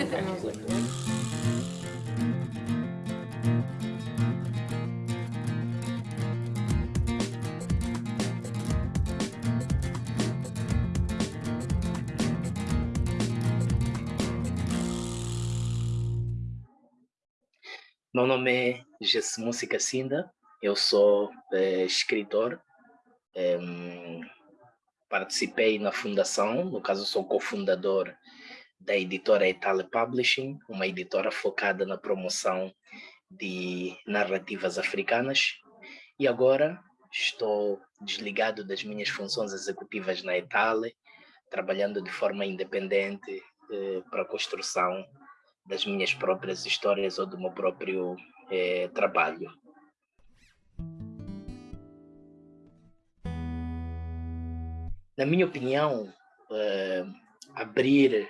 Meu nome é Jessimusi Cassinda, eu sou é, escritor, é, participei na fundação, no caso sou cofundador da editora Itale Publishing, uma editora focada na promoção de narrativas africanas, e agora estou desligado das minhas funções executivas na Itale, trabalhando de forma independente eh, para a construção das minhas próprias histórias ou do meu próprio eh, trabalho. Na minha opinião, eh, abrir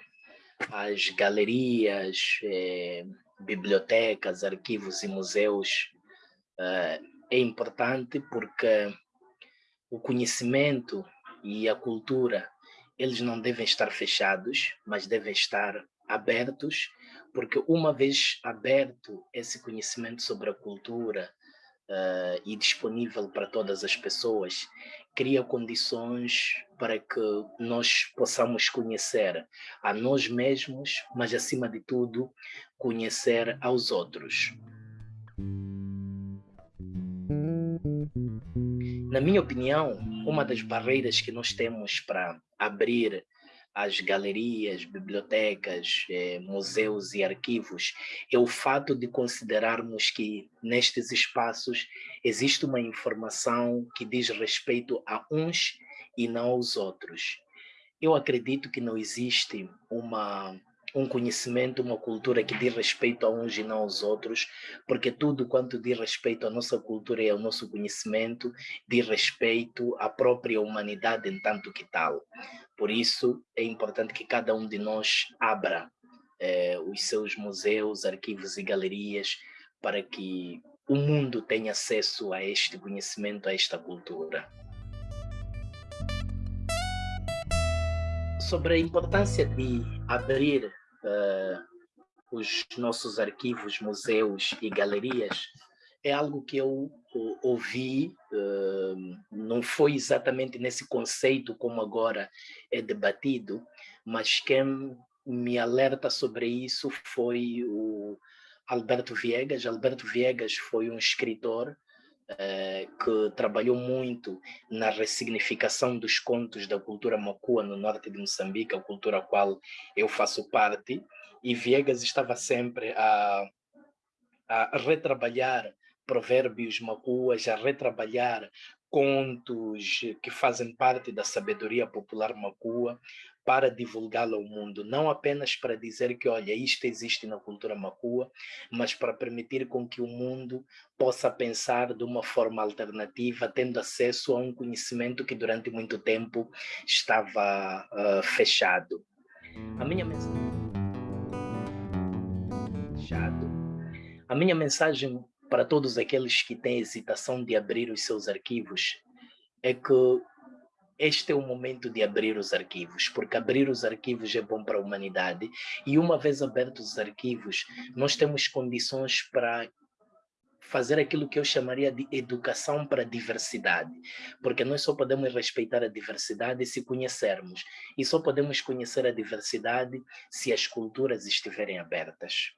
as galerias, eh, bibliotecas, arquivos e museus eh, é importante porque o conhecimento e a cultura eles não devem estar fechados, mas devem estar abertos, porque uma vez aberto esse conhecimento sobre a cultura uh, e disponível para todas as pessoas, cria condições para que nós possamos conhecer a nós mesmos, mas acima de tudo, conhecer aos outros. Na minha opinião, uma das barreiras que nós temos para abrir as galerias, bibliotecas, eh, museus e arquivos é o fato de considerarmos que nestes espaços existe uma informação que diz respeito a uns e não aos outros. Eu acredito que não existe uma um conhecimento, uma cultura que diz respeito a uns e não aos outros, porque tudo quanto diz respeito à nossa cultura e ao nosso conhecimento diz respeito à própria humanidade em tanto que tal. Por isso é importante que cada um de nós abra eh, os seus museus, arquivos e galerias para que o mundo tenha acesso a este conhecimento, a esta cultura. Sobre a importância de abrir uh, os nossos arquivos, museus e galerias, é algo que eu ouvi, uh, não foi exatamente nesse conceito como agora é debatido, mas quem me alerta sobre isso foi o Alberto Viegas. Alberto Viegas foi um escritor uh, que trabalhou muito na ressignificação dos contos da cultura macua no norte de Moçambique, a cultura a qual eu faço parte, e Viegas estava sempre a, a retrabalhar provérbios macuas, a retrabalhar contos que fazem parte da sabedoria popular macua para divulgá-lo ao mundo, não apenas para dizer que, olha, isto existe na cultura macua, mas para permitir com que o mundo possa pensar de uma forma alternativa, tendo acesso a um conhecimento que durante muito tempo estava uh, fechado. A minha mensagem... A minha mensagem para todos aqueles que têm hesitação de abrir os seus arquivos é que este é o momento de abrir os arquivos, porque abrir os arquivos é bom para a humanidade e uma vez abertos os arquivos, nós temos condições para fazer aquilo que eu chamaria de educação para a diversidade, porque nós só podemos respeitar a diversidade se conhecermos, e só podemos conhecer a diversidade se as culturas estiverem abertas.